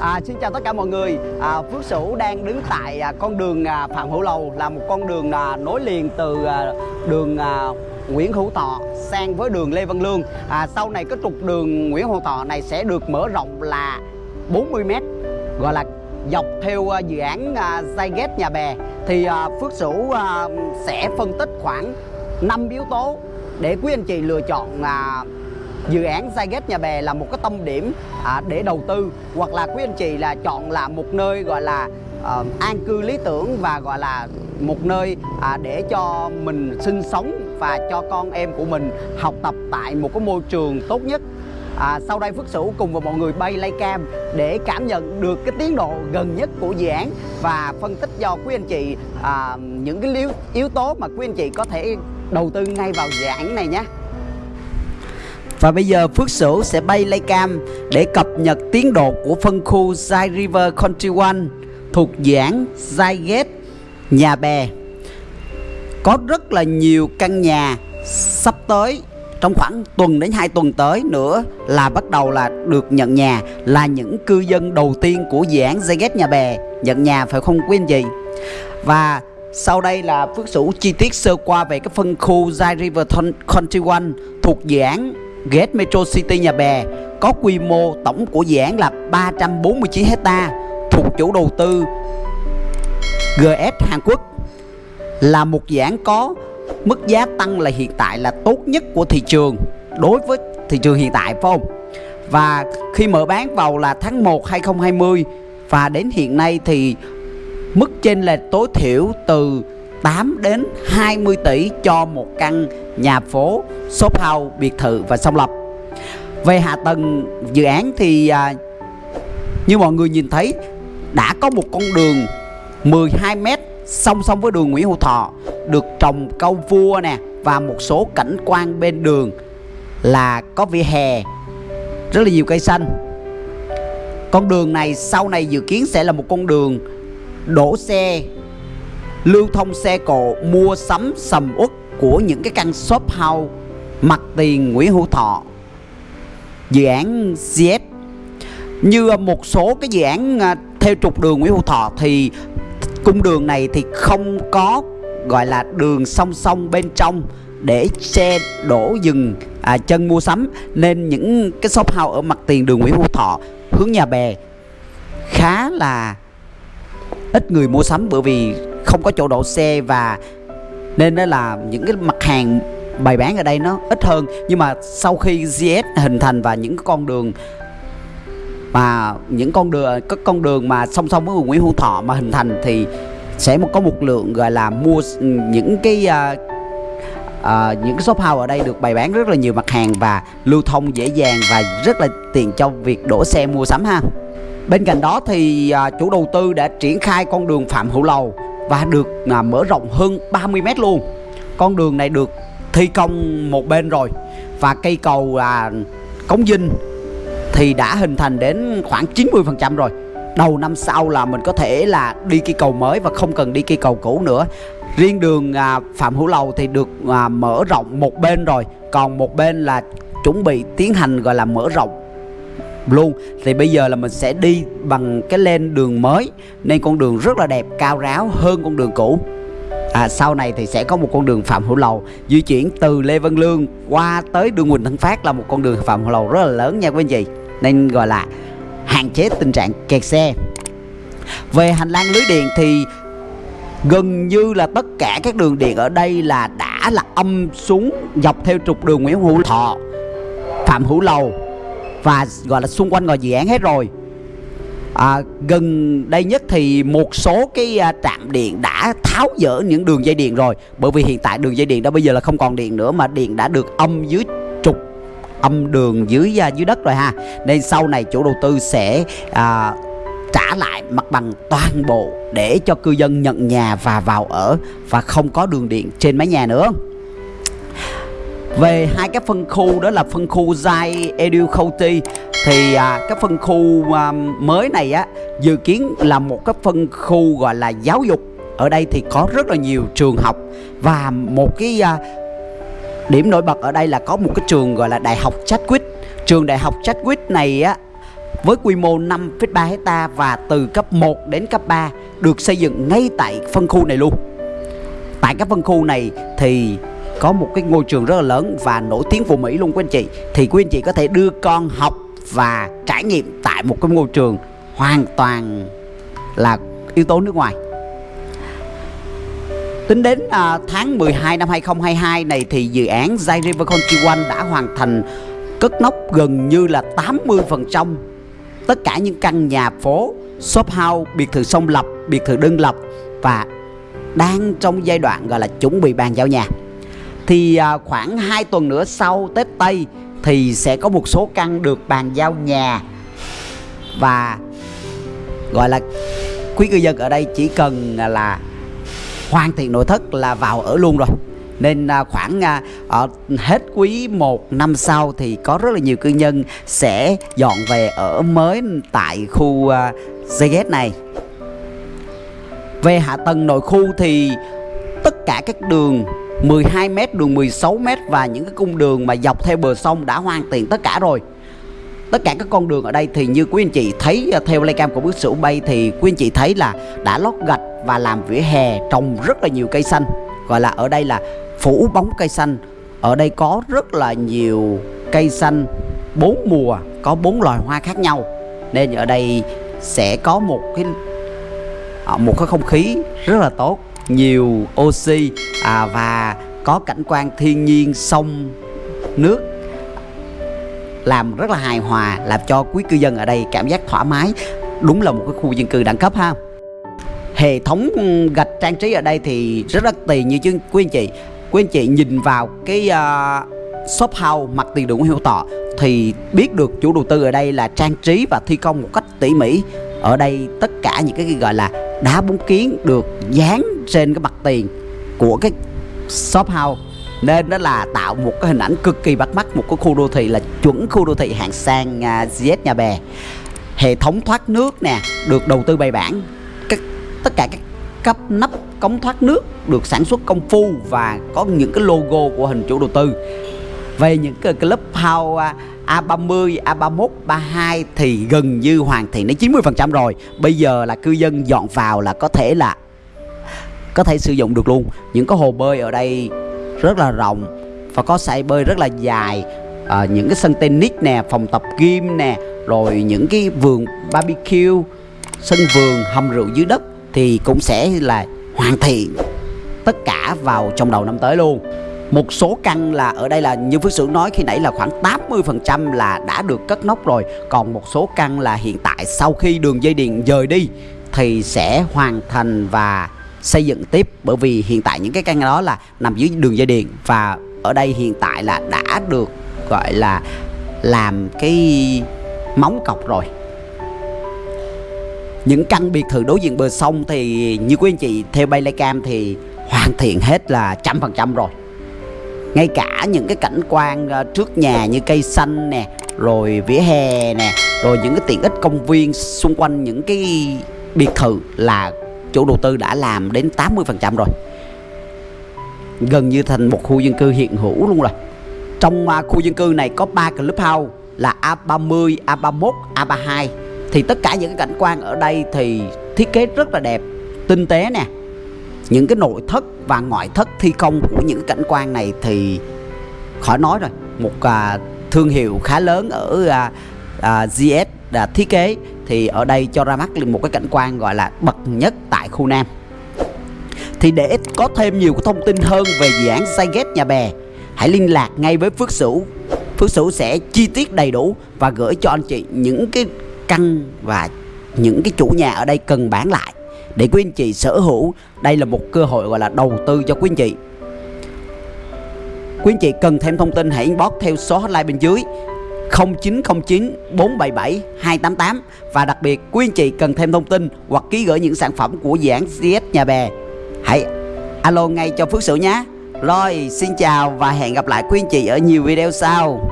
À, xin chào tất cả mọi người. À, Phước Sửu đang đứng tại à, con đường à, Phạm Hữu Lầu là một con đường à, nối liền từ à, đường à, Nguyễn Hữu Thọ sang với đường Lê Văn Lương. À, sau này cái trục đường Nguyễn Hữu Thọ này sẽ được mở rộng là 40 m gọi là dọc theo à, dự án à, Zyget Nhà Bè thì à, Phước Sửu à, sẽ phân tích khoảng 5 yếu tố để quý anh chị lựa chọn à, dự án Zyget Nhà Bè là một cái tâm điểm à, để đầu tư hoặc là quý anh chị là chọn là một nơi gọi là à, an cư lý tưởng và gọi là một nơi à, để cho mình sinh sống và cho con em của mình học tập tại một cái môi trường tốt nhất À, sau đây Phước Sửu cùng với mọi người bay lay cam để cảm nhận được cái tiến độ gần nhất của dự án và phân tích cho quý anh chị à, những cái yếu, yếu tố mà quý anh chị có thể đầu tư ngay vào dự án này nhé. Và bây giờ Phước Sửu sẽ bay lay cam để cập nhật tiến độ của phân khu Zai River Country One thuộc dự án Zai Gate, Nhà Bè. Có rất là nhiều căn nhà sắp tới trong khoảng tuần đến 2 tuần tới nữa là bắt đầu là được nhận nhà, là những cư dân đầu tiên của dự án Zai Gate Nhà Bè nhận nhà, phải không quý anh chị? Và sau đây là Phước Sửu chi tiết sơ qua về cái phân khu Zai River Country One thuộc dự án Gate Metro City Nhà Bè, có quy mô tổng của dự án là 349 hecta, thuộc chủ đầu tư GS Hàn Quốc là một dự án có mức giá tăng là hiện tại là tốt nhất của thị trường, đối với thị trường hiện tại, phải không? Và khi mở bán vào là tháng 1 2020 và đến hiện nay thì mức trên là tối thiểu từ 8 đến 20 tỷ cho một căn nhà phố, shop house, biệt thự và song lập. Về hạ tầng dự án thì à, như mọi người nhìn thấy đã có một con đường 12 m song song với đường Nguyễn Hữu Thọ được trồng câu vua nè và một số cảnh quan bên đường là có vỉa hè rất là nhiều cây xanh. Con đường này sau này dự kiến sẽ là một con đường đổ xe lưu thông xe cộ mua sắm sầm uất của những cái căn shop house mặt tiền Nguyễn Hữu Thọ. Dự án GS như một số cái dự án à, theo trục đường Nguyễn Hữu Thọ thì cung đường này thì không có gọi là đường song song bên trong để xe đổ dừng à, chân mua sắm. Nên những cái shop house ở mặt tiền đường Nguyễn Hữu Thọ hướng nhà bè khá là ít người mua sắm bởi vì không có chỗ đổ xe và nên đó là những cái mặt hàng bày bán ở đây nó ít hơn. Nhưng mà sau khi GS hình thành và những con đường mà những con đường các con đường mà song song với Nguyễn Hữu Thọ mà hình thành thì sẽ có một lượng gọi là mua những cái uh, uh, những cái shop house ở đây được bày bán rất là nhiều mặt hàng và lưu thông dễ dàng và rất là tiện cho việc đổ xe mua sắm ha. Bên cạnh đó thì uh, chủ đầu tư đã triển khai con đường Phạm Hữu Lầu và được là mở rộng hơn 30 mét luôn. Con đường này được thi công một bên rồi và cây cầu là cống dinh thì đã hình thành đến khoảng 90% rồi. Đầu năm sau là mình có thể là đi cây cầu mới và không cần đi cây cầu cũ nữa. Riêng đường à, Phạm Hữu Lầu thì được à, mở rộng một bên rồi. Còn một bên là chuẩn bị tiến hành gọi là mở rộng luôn. Thì bây giờ là mình sẽ đi bằng cái lên đường mới nên con đường rất là đẹp cao ráo hơn con đường cũ. À, sau này thì sẽ có một con đường Phạm Hữu Lầu di chuyển từ Lê Văn Lương qua tới đường Quỳnh Thân Phát là một con đường Phạm Hữu Lầu rất là lớn nha quý anh chị. Nên gọi là hạn chế tình trạng kẹt xe. Về hành lang lưới điện thì gần như là tất cả các đường điện ở đây là đã là âm xuống dọc theo trục đường Nguyễn Hữu Thọ Phạm Hữu Lầu và gọi là xung quanh ngoài dự án hết rồi. À, gần đây nhất thì một số cái à, trạm điện đã tháo dỡ những đường dây điện rồi. Bởi vì hiện tại đường dây điện đó bây giờ là không còn điện nữa mà điện đã được âm dưới trục âm đường dưới à, dưới đất rồi ha. Nên sau này chủ đầu tư sẽ à, trả lại mặt bằng toàn bộ để cho cư dân nhận nhà và vào ở và không có đường điện trên mái nhà nữa về hai cái phân khu đó là phân khu Zai Edu County thì à, cái phân khu à, mới này á dự kiến là một cái phân khu gọi là giáo dục. Ở đây thì có rất là nhiều trường học và một cái à, điểm nổi bật ở đây là có một cái trường gọi là đại học Chadwick. Trường đại học Chadwick này á với quy mô 5,3 hecta và từ cấp 1 đến cấp 3 được xây dựng ngay tại phân khu này luôn. Tại các phân khu này thì có một cái ngôi trường rất là lớn và nổi tiếng của Mỹ luôn quý anh chị. Thì quý anh chị có thể đưa con học và trải nghiệm tại một cái ngôi trường hoàn toàn là yếu tố nước ngoài. Tính đến à, tháng 12 năm 2022 này thì dự án Zai River Country One đã hoàn thành cất nóc gần như là 80% tất cả những căn nhà phố, shop house, biệt thự song lập, biệt thự đơn lập và đang trong giai đoạn gọi là chuẩn bị bàn giao nhà. Thì à, khoảng 2 tuần nữa sau Tết Tây thì sẽ có một số căn được bàn giao nhà. Và gọi là quý cư dân ở đây chỉ cần à, là hoàn thiện nội thất là vào ở luôn rồi. Nên à, khoảng ở hết quý 1 năm sau thì có rất là nhiều cư nhân sẽ dọn về ở mới tại khu à, này. Về hạ tầng nội khu thì tất cả các đường 12m, đường 16m và những cái cung đường mà dọc theo bờ sông đã hoàn thiện tất cả rồi. Tất cả các con đường ở đây thì như quý anh chị thấy à, theo cam của bước sửu bay thì quý anh chị thấy là đã lót gạch và làm vỉa hè trồng rất là nhiều cây xanh. Gọi là ở đây là phủ bóng cây xanh. Ở đây có rất là nhiều cây xanh bốn mùa có bốn loài hoa khác nhau. Nên ở đây sẽ có một cái à, một cái không khí rất là tốt nhiều oxy. À, và có cảnh quan thiên nhiên sông nước làm rất là hài hòa làm cho quý cư dân ở đây cảm giác thoải mái. Đúng là một cái khu dân cư đẳng cấp ha. Hệ thống gạch trang trí ở đây thì rất là tiền như chứ quý anh chị. Quý anh chị nhìn vào cái uh, shop house mặt tiền đường Hiệu Tọ thì biết được chủ đầu tư ở đây là trang trí và thi công một cách tỉ mỉ. Ở đây tất cả những cái gọi là đá bóng kiến được dán trên cái mặt tiền của cái shop house. Nên đó là tạo một cái hình ảnh cực kỳ bắt mắt một cái khu đô thị là chuẩn khu đô thị hạng sang à, uh, GS Nhà Bè. Hệ thống thoát nước nè được đầu tư bài bản. Các tất cả các cấp nắp cống thoát nước được sản xuất công phu và có những cái logo của hình chủ đầu tư về những cái club house A30, A31, 32 thì gần như hoàn thiện đến 90% rồi. Bây giờ là cư dân dọn vào là có thể là có thể sử dụng được luôn. Những cái hồ bơi ở đây rất là rộng và có sải bơi rất là dài. À, Những cái sân tennis nè, phòng tập gym nè Rồi những cái vườn barbecue, sân vườn, hầm rượu dưới đất Thì cũng sẽ là hoàn thiện tất cả vào trong đầu năm tới luôn một số căn là ở đây là như Phước Sưởng nói, khi nãy là khoảng 80% là đã được cất nóc rồi. Còn một số căn là hiện tại, sau khi đường dây điện rời đi, Thì sẽ hoàn thành và xây dựng tiếp. Bởi vì hiện tại những cái căn đó là nằm dưới đường dây điện Và ở đây hiện tại là đã được, gọi là, làm cái móng cọc rồi. Những căn biệt thự đối diện bờ sông thì như quý anh chị theo bay cam thì hoàn thiện hết là trăm phần trăm rồi ngay cả những cái cảnh quan ờ, trước nhà như cây xanh nè rồi vỉa hè nè rồi những cái tiện ích công viên xung quanh những cái biệt thự là chủ đầu tư đã làm đến 80% rồi. Gần như thành một khu dân cư hiện hữu luôn rồi. Trong à, khu dân cư này có 3 clubhouse là A30, A31, A32 thì tất cả những cái cảnh quan ở đây thì thiết kế rất là đẹp tinh tế nè. Những cái nội thất và ngoại thất thi công của những cảnh quan này thì khỏi nói rồi. Một à, thương hiệu khá lớn ở à, à, GS à, thiết kế thì ở đây cho ra mắt một cái cảnh quan gọi là bậc nhất tại khu Nam. Thì để có thêm nhiều thông tin hơn về dự án Saiget nhà bè hãy liên lạc ngay với Phước Sửu. Phước Sửu sẽ chi tiết đầy đủ và gửi cho anh chị những cái căn và những cái chủ nhà ở đây cần bán lại để quý anh chị sở hữu, đây là một cơ hội gọi là đầu tư cho quý anh chị. Quý anh chị cần thêm thông tin, hãy inbox theo số hotline bên dưới 0909 477 288 và đặc biệt, quý anh chị cần thêm thông tin hoặc ký gửi những sản phẩm của dự án CS Nhà Bè. Hãy alo ngay cho Phước Sửu nhé. Rồi, xin chào và hẹn gặp lại quý anh chị ở nhiều video sau.